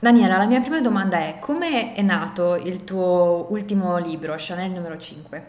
Daniela, la mia prima domanda è: come è nato il tuo ultimo libro, Chanel numero 5?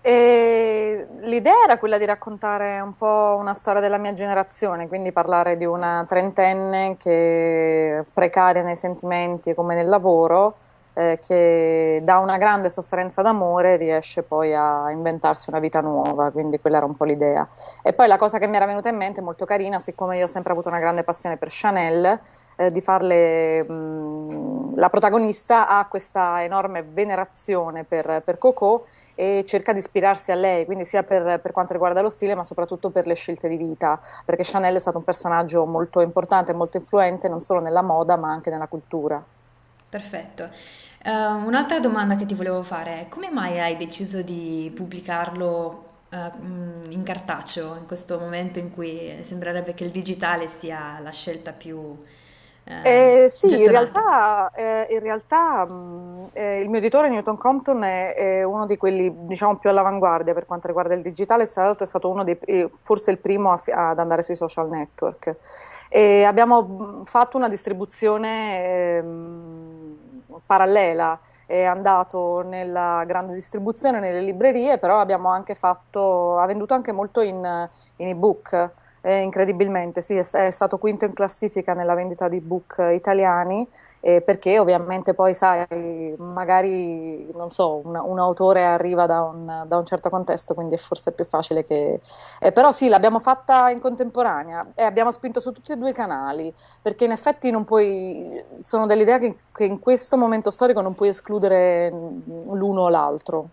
E l'idea era quella di raccontare un po' una storia della mia generazione, quindi parlare di una trentenne che precaria nei sentimenti come nel lavoro, eh, che da una grande sofferenza d'amore riesce poi a inventarsi una vita nuova, quindi quella era un po' l'idea. E poi la cosa che mi era venuta in mente, molto carina, siccome io ho sempre avuto una grande passione per Chanel, eh, di farle mh, la protagonista ha questa enorme venerazione per, per Coco e cerca di ispirarsi a lei, quindi sia per, per, quanto riguarda lo stile, ma soprattutto per le scelte di vita, perché Chanel è stato un personaggio molto importante molto influente non solo nella moda, ma anche nella cultura. Perfetto. Eh, un'altra domanda che ti volevo fare è: come mai hai deciso di pubblicarlo, mh, in cartaceo in questo momento in cui sembrerebbe che il digitale sia la scelta più, eh, Eh, sì, in realtà, eh, in realtà, mh, eh, il mio editore Newton Compton è, è uno di quelli, diciamo, più all'avanguardia per quanto riguarda il digitale, tra l'altro è stato uno dei, eh, forse il primo a ad andare sui social network. E abbiamo mh, fatto una distribuzione ehm, parallela, è andato nella grande distribuzione, nelle librerie, però abbiamo anche fatto, ha venduto anche molto in, in ebook. Eh, incredibilmente, sì, è, è stato quinto in classifica nella vendita di book italiani, eh, perché ovviamente poi, sai, magari, non so, un, un autore arriva da un, da un certo contesto, quindi è forse più facile che... eh, però sì, l'abbiamo fatta in contemporanea e abbiamo spinto su tutti e due i canali, perché in effetti non puoi, sono delle idee che, che in questo momento storico non puoi escludere l'uno o l'altro.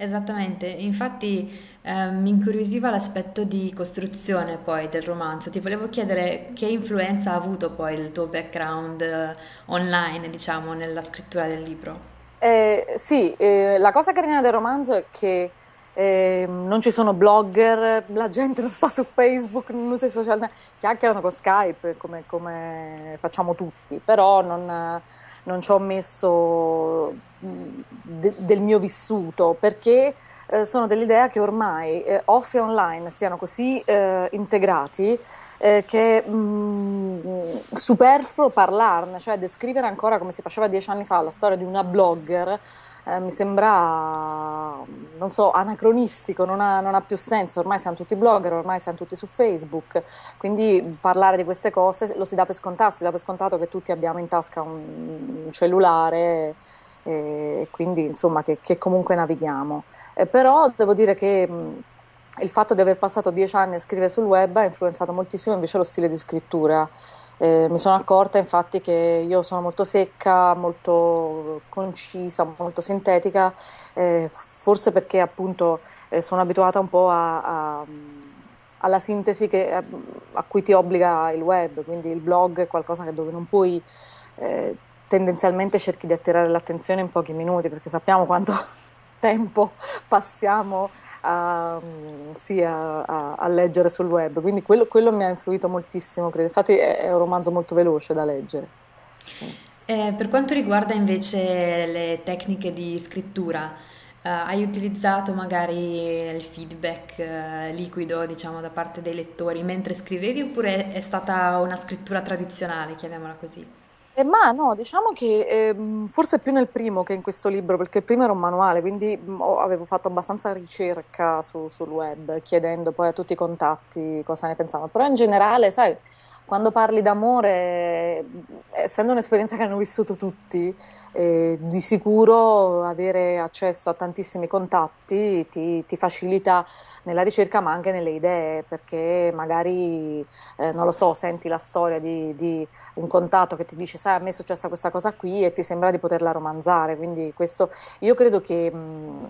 Esattamente, infatti eh, mi incuriosiva l'aspetto di costruzione poi del romanzo. Ti volevo chiedere che influenza ha avuto poi il tuo background eh, online, diciamo, nella scrittura del libro. Eh, sì, eh, la cosa carina del romanzo è che eh, non ci sono blogger, la gente non sta su Facebook, non usa i social, net- chiacchierano con Skype come, come facciamo tutti, però non, non ci ho messo de- del mio vissuto perché eh, sono dell'idea che ormai eh, off e online siano così eh, integrati eh, che è superfluo parlarne, cioè descrivere ancora come si faceva dieci anni fa la storia di una blogger, eh, mi sembra, non so, anacronistico, non ha, non ha più senso, ormai siamo tutti blogger, ormai siamo tutti su Facebook, quindi parlare di queste cose lo si dà per scontato, si dà per scontato che tutti abbiamo in tasca un, un cellulare e quindi insomma che, che comunque navighiamo. Eh, però devo dire che mh, il fatto di aver passato dieci anni a scrivere sul web ha influenzato moltissimo invece lo stile di scrittura. Eh, mi sono accorta infatti che io sono molto secca, molto concisa, molto sintetica, eh, forse perché appunto eh, sono abituata un po' a- a- alla sintesi che- a, a cui ti obbliga il web, quindi il blog è qualcosa che dove non puoi eh, tendenzialmente cerchi di attirare l'attenzione in pochi minuti perché sappiamo quanto tempo passiamo a, mm, sì, a- a- a leggere sul web, quindi quello, quello mi ha influito moltissimo, credo. Infatti è, è un romanzo molto veloce da leggere. Eh, per quanto riguarda invece le tecniche di scrittura, eh, hai utilizzato magari il feedback eh, liquido, diciamo, da parte dei lettori mentre scrivevi oppure è stata una scrittura tradizionale, chiamiamola così? Eh, ma no, diciamo che ehm, forse più nel primo che in questo libro, perché il primo era un manuale, quindi mh, avevo fatto abbastanza ricerca su- sul web, chiedendo poi a tutti i contatti cosa ne pensavano. Però in generale, sai, quando parli d'amore, mh, essendo un'esperienza che hanno vissuto tutti, eh, di sicuro avere accesso a tantissimi contatti ti, ti facilita nella ricerca, ma anche nelle idee, perché magari, eh, non lo so, senti la storia di di un contatto che ti dice, sai, a me è successa questa cosa qui e ti sembra di poterla romanzare. Quindi questo, io credo che, mh,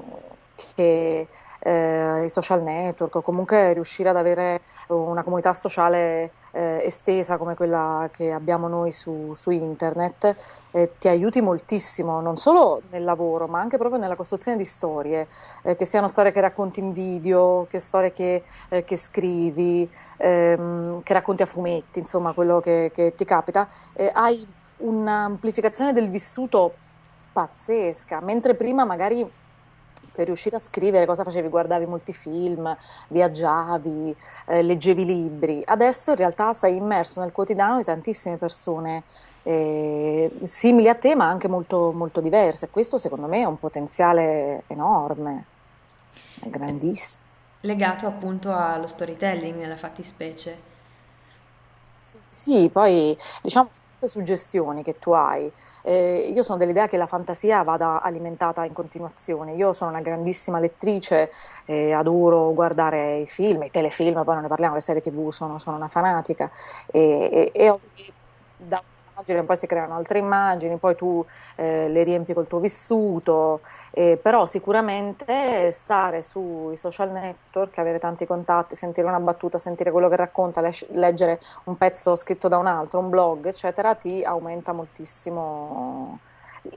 che eh, i social network o comunque riuscire ad avere una comunità sociale eh, estesa come quella che abbiamo noi su, su internet eh, ti aiuti moltissimo, non solo nel lavoro, ma anche proprio nella costruzione di storie, eh, che siano storie che racconti in video, che storie che, eh, che scrivi, ehm, che racconti a fumetti, insomma, quello che, che ti capita hai un'amplificazione del vissuto pazzesca, mentre prima magari per riuscire a scrivere cosa facevi? Guardavi molti film, viaggiavi, eh, leggevi libri. Adesso in realtà sei immerso nel quotidiano di tantissime persone eh, simili a te, ma anche molto, molto diverse. Questo secondo me è un potenziale enorme, è grandissimo. Legato appunto allo storytelling nella fattispecie. Sì, poi diciamo sono tutte suggestioni che tu hai. Eh, io sono dell'idea che la fantasia vada alimentata in continuazione. Io sono una grandissima lettrice, eh, adoro guardare i film, i telefilm, poi non ne parliamo, le serie TV, sono, sono una fanatica e, e, e ho- da immagini, poi si creano altre immagini, poi tu eh, le riempi col tuo vissuto, eh, però sicuramente stare sui social network, avere tanti contatti, sentire una battuta, sentire quello che racconta, le- leggere un pezzo scritto da un altro, un blog, eccetera, ti aumenta moltissimo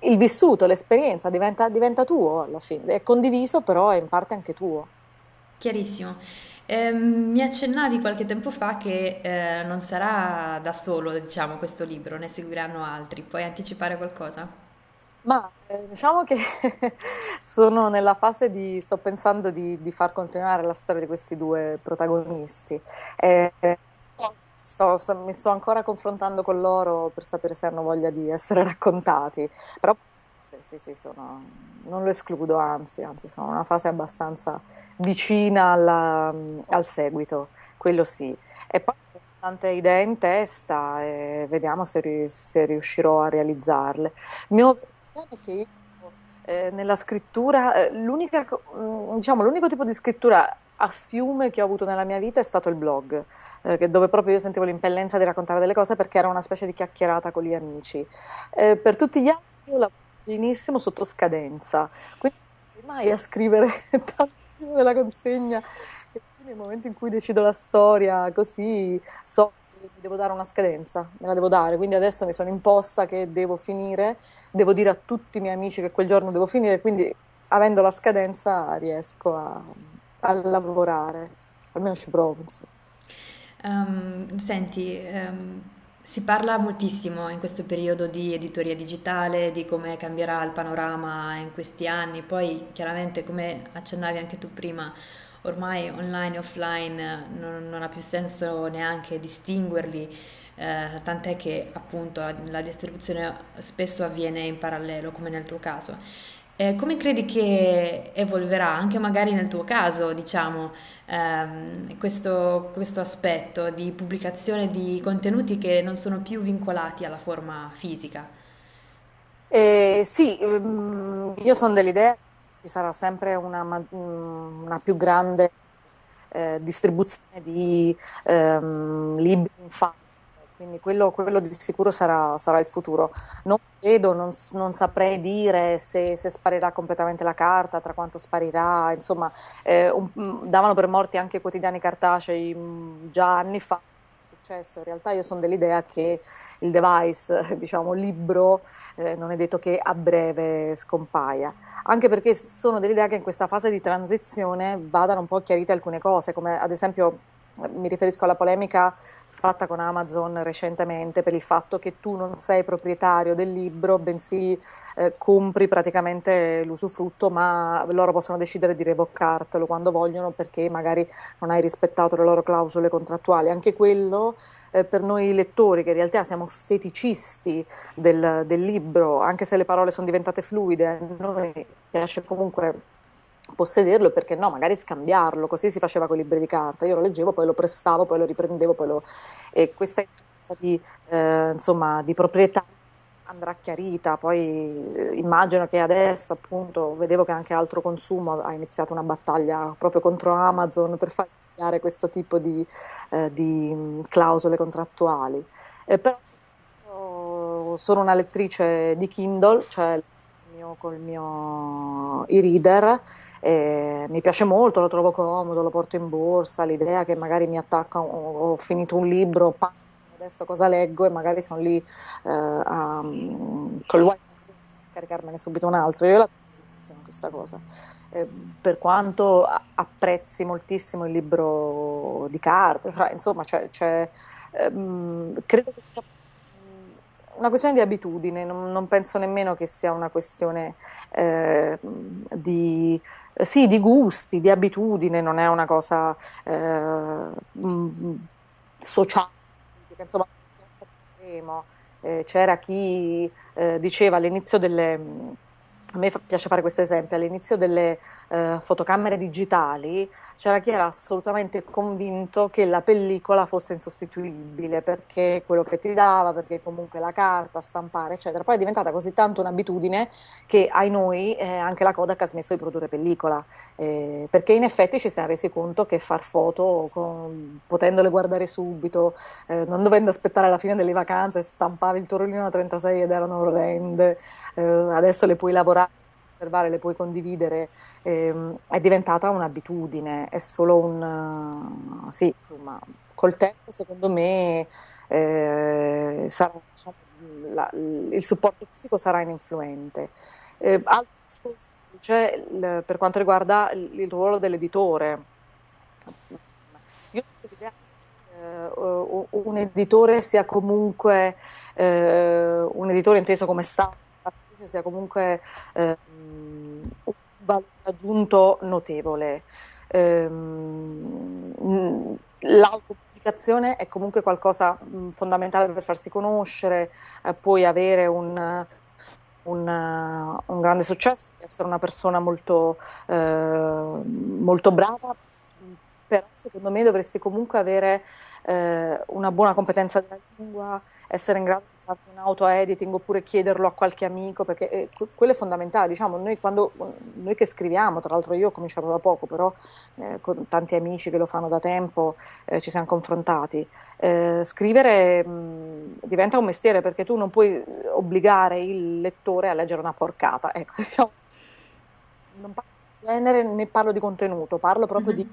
il vissuto, l'esperienza, diventa, diventa tuo alla fine, è condiviso però è in parte anche tuo. Chiarissimo. Ehm, mi accennavi qualche tempo fa che eh, non sarà da solo, diciamo, questo libro, ne seguiranno altri. Puoi anticipare qualcosa? Ma eh, diciamo che sono nella fase di, sto pensando di, di far continuare la storia di questi due protagonisti. Eh, sto- mi sto ancora confrontando con loro per sapere se hanno voglia di essere raccontati, però sì, sì, sono- non lo escludo, anzi, anzi, sono una fase abbastanza vicina alla- al seguito, quello sì. E poi ho tante idee in testa e vediamo se, se riuscirò a realizzarle. Il mio problema è che io eh, nella scrittura, eh, diciamo, l'unico tipo di scrittura a fiume che ho avuto nella mia vita è stato il blog, eh, dove proprio io sentivo l'impellenza di raccontare delle cose perché era una specie di chiacchierata con gli amici. Eh, per tutti gli altri io lavoro benissimo sotto scadenza, quindi non mai a scrivere tanto della consegna e quindi nel momento in cui decido la storia così so che devo dare una scadenza, me la devo dare, quindi adesso mi sono imposta che devo finire, devo dire a tutti i miei amici che quel giorno devo finire, quindi avendo la scadenza riesco a, a lavorare, almeno ci provo. Ehm, senti, ehm, si parla moltissimo in questo periodo di editoria digitale, di come cambierà il panorama in questi anni, poi chiaramente come accennavi anche tu prima, ormai online e offline non, non ha più senso neanche distinguerli, eh, tant'è che appunto la distribuzione spesso avviene in parallelo, come nel tuo caso. Eh, come credi che evolverà, anche magari nel tuo caso, diciamo, ehm, questo, questo aspetto di pubblicazione di contenuti che non sono più vincolati alla forma fisica? Eh, sì, mm, io sono dell'idea che ci sarà sempre una, mm, una più grande eh, distribuzione di ehm, libri in fatto, quindi quello, quello di sicuro sarà, sarà il futuro. Non credo, non, non saprei dire se, se sparirà completamente la carta, tra quanto sparirà, insomma, eh, un- mm, davano per morti anche i quotidiani cartacei mm, già anni fa. Successo. In realtà io sono dell'idea che il device, diciamo, libro, eh, non è detto che a breve scompaia anche perché sono dell'idea che in questa fase di transizione vadano un po' chiarite alcune cose, come ad esempio eh, mi riferisco alla polemica fatta con Amazon recentemente per il fatto che tu non sei proprietario del libro, bensì eh, compri praticamente l'usufrutto, ma loro possono decidere di revocartelo quando vogliono perché magari non hai rispettato le loro clausole contrattuali. Anche quello eh, per noi lettori, che in realtà siamo feticisti del, del libro, anche se le parole sono diventate fluide, a noi piace comunque possederlo e perché no, magari scambiarlo, così si faceva con i libri di carta. Io lo leggevo, poi lo prestavo, poi lo riprendevo, poi lo... e questa di, eh, insomma, di proprietà andrà chiarita. Poi eh, immagino che adesso, appunto, vedevo che anche altro consumo ha iniziato una battaglia proprio contro Amazon per far cambiare questo tipo di, eh, di mh, clausole contrattuali. Eh, però io sono una lettrice di Kindle, cioè mio- col mio e-reader, e mi piace molto, lo trovo comodo, lo porto in borsa, l'idea che magari mi attacca, ho, ho finito un libro, adesso cosa leggo e magari sono lì eh, a, col wifi a scaricarmene subito un altro. Io la trovo questa cosa. Eh, per quanto apprezzi moltissimo il libro di carta, cioè, insomma, c'è, c'è, ehm, credo che sia mm, una questione di abitudine, non, non penso nemmeno che sia una questione eh, di, sì, di gusti, di abitudine, non è una cosa eh, mm, sociale, insomma, eh, c'era chi eh, diceva all'inizio delle a me piace fare questo esempio, all'inizio delle eh, fotocamere digitali c'era chi era assolutamente convinto che la pellicola fosse insostituibile perché quello che ti dava, perché comunque la carta, stampare, eccetera. Poi è diventata così tanto un'abitudine che ai noi eh, anche la Kodak ha smesso di produrre pellicola, eh, perché in effetti ci siamo resi conto che far foto, con, potendole guardare subito, eh, non dovendo aspettare la fine delle vacanze, stampavi il tuo rollino da 36 ed erano orrende, eh, adesso le puoi lavorare osservare, le puoi condividere, ehm, è diventata un'abitudine, è solo un... sì, insomma, col tempo secondo me eh, sarà, diciamo, la, il supporto fisico sarà ininfluente. Eh, altro discorso c'è per quanto riguarda il, il ruolo dell'editore. Io l'idea che uh, un editore sia comunque uh, un editore inteso come Stato, sia comunque uh, un valore aggiunto notevole. Ehm, l'autopubblicazione è comunque qualcosa fondamentale per farsi conoscere, eh, puoi avere un, un, un, grande successo, essere una persona molto, eh, molto brava, però secondo me dovresti comunque avere eh, una buona competenza della lingua, essere in grado di fare un auto-editing oppure chiederlo a qualche amico, perché eh, quello è fondamentale. Diciamo, noi, quando, noi che scriviamo, tra l'altro io ho cominciato da poco, però eh, con tanti amici che lo fanno da tempo eh, ci siamo confrontati. Eh, scrivere mh, diventa un mestiere perché tu non puoi obbligare il lettore a leggere una porcata. Ecco, diciamo, non parlo di genere né parlo di contenuto, parlo proprio mm-hmm. di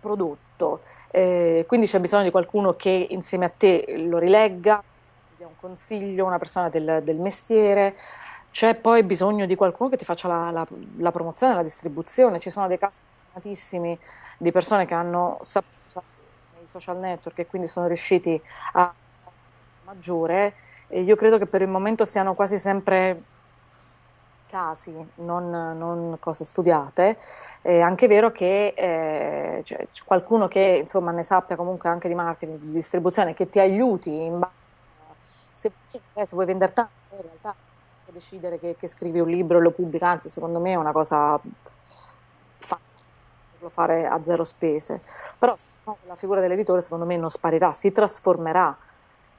prodotto. Eh, quindi c'è bisogno di qualcuno che insieme a te lo rilegga, dia un consiglio, una persona del, del mestiere. C'è poi bisogno di qualcuno che ti faccia la, la, la promozione, la distribuzione. Ci sono dei casi fortunatissimi di persone che hanno saputo nei social network e quindi sono riusciti a maggiore. Io credo che per il momento siano quasi sempre casi, non, non cose studiate. È anche vero che eh, cioè, qualcuno che insomma, ne sappia comunque anche di marketing, di distribuzione, che ti aiuti in se, eh, se vuoi vendere tanto, in realtà decidere che, che, scrivi un libro e lo pubblica, anzi secondo me è una cosa fantastica fare a zero spese. Però la figura dell'editore secondo me non sparirà, si trasformerà,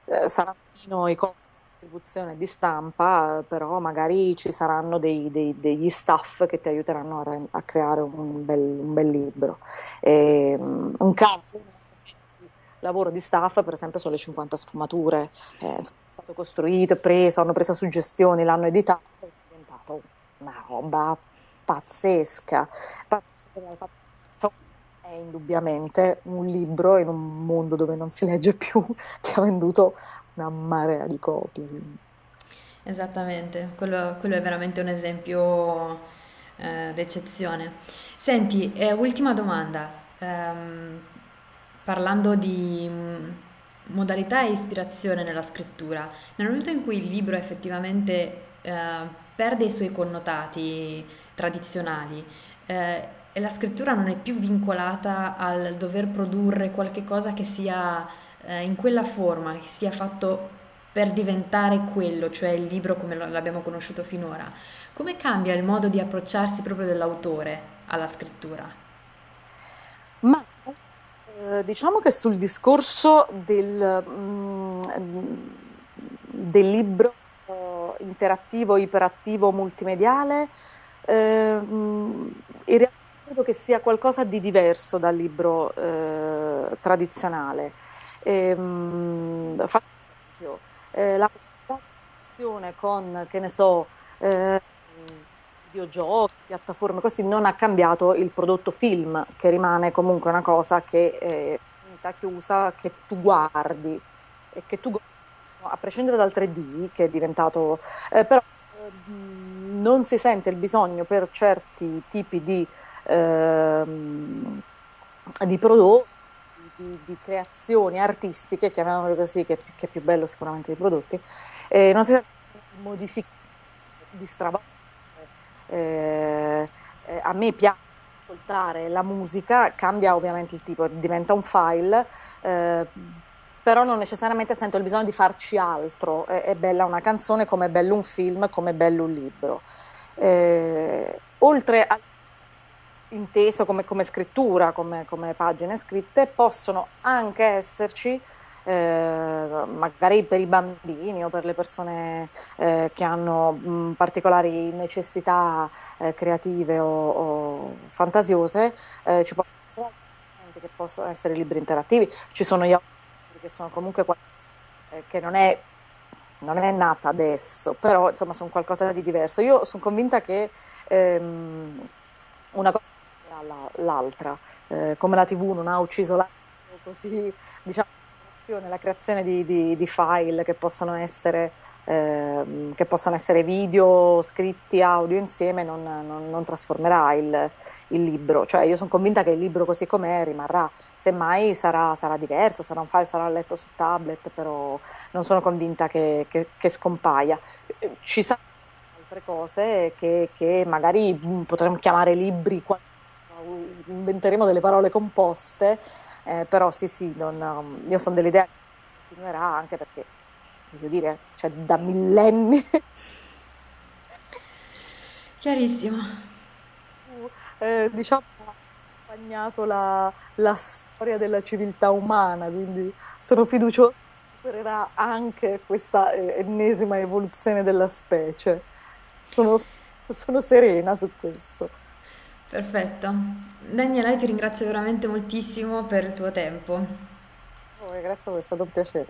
eh, saranno meno i costi distribuzione di stampa, però magari ci saranno dei, dei, degli staff che ti aiuteranno a, a creare un bel, un bel libro. E, um, un caso di lavoro di staff, per esempio, sono le 50 sfumature. Eh, è stato costruito, preso, hanno preso suggestioni, l'hanno editato, è diventato una roba pazzesca. È indubbiamente un libro in un mondo dove non si legge più che ha venduto una marea di copie. Esattamente, quello, quello è veramente un esempio eh, d'eccezione. Senti, eh, ultima domanda, ehm, parlando di mm, modalità e ispirazione nella scrittura, nel momento in cui il libro effettivamente eh, perde i suoi connotati tradizionali, eh, la scrittura non è più vincolata al dover produrre qualche cosa che sia eh, in quella forma, che sia fatto per diventare quello, cioè il libro come l'abbiamo conosciuto finora, come cambia il modo di approcciarsi proprio dell'autore alla scrittura? Ma eh, diciamo che sul discorso del, mm, del libro eh, interattivo, iperattivo, multimediale, eh, mm, in realtà credo che sia qualcosa di diverso dal libro eh, tradizionale. Ehm, faccio esempio, eh, la comunicazione con, che ne so, eh, videogiochi, piattaforme così, non ha cambiato il prodotto film, che rimane comunque una cosa che è unità chiusa, che tu guardi e che tu a prescindere dal 3D che è diventato, eh, però eh, non si sente il bisogno per certi tipi di, ehm, di prodotti di, di creazioni artistiche, chiamiamole così, che, che, è più bello sicuramente dei prodotti, eh, non si di modificare, di stravolgere, eh, eh, a me piace ascoltare la musica, cambia ovviamente il tipo, diventa un file, eh, però non necessariamente sento il bisogno di farci altro. È, è bella una canzone come è bello un film, come è bello un libro. Eh, oltre a inteso come, come scrittura, come, come, pagine scritte, possono anche esserci, eh, magari per i bambini o per le persone eh, che hanno mh, particolari necessità eh, creative o, o fantasiose, eh, ci possono essere che possono essere libri interattivi, ci sono gli autori che sono comunque qualcosa eh, che non è non è nata adesso, però insomma sono qualcosa di diverso. Io sono convinta che ehm, una cosa l'altra, eh, come la TV non ha ucciso l'altro, così diciamo la creazione di, di, di file che possono essere eh, che possono essere video, scritti, audio insieme, non, non, non trasformerà il, il, libro. Cioè, io sono convinta che il libro così com'è rimarrà, semmai sarà, sarà, diverso, sarà un file, sarà letto su tablet, però non sono convinta che, che, che scompaia. Ci saranno altre cose che, che magari potremmo chiamare libri inventeremo delle parole composte, eh, però sì sì, non, um, io sono dell'idea che continuerà anche perché, voglio dire, cioè da millenni. Chiarissimo. Eh, diciamo ha accompagnato la, la storia della civiltà umana, quindi sono fiduciosa che supererà anche questa eh, ennesima evoluzione della specie. Sono, sono serena su questo. Perfetto. Daniela, io ti ringrazio veramente moltissimo per il tuo tempo. Oh, grazie a voi, è stato un piacere.